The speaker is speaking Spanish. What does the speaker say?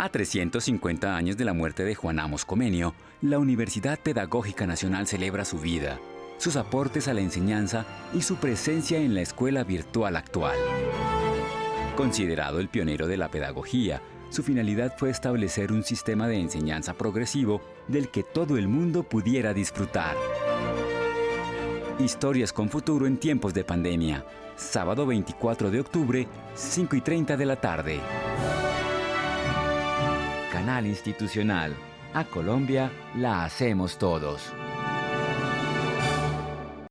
A 350 años de la muerte de Juan Amos Comenio, la Universidad Pedagógica Nacional celebra su vida, sus aportes a la enseñanza y su presencia en la escuela virtual actual. Considerado el pionero de la pedagogía, su finalidad fue establecer un sistema de enseñanza progresivo del que todo el mundo pudiera disfrutar. Historias con futuro en tiempos de pandemia. Sábado 24 de octubre, 5 y 30 de la tarde. Canal Institucional. A Colombia la hacemos todos.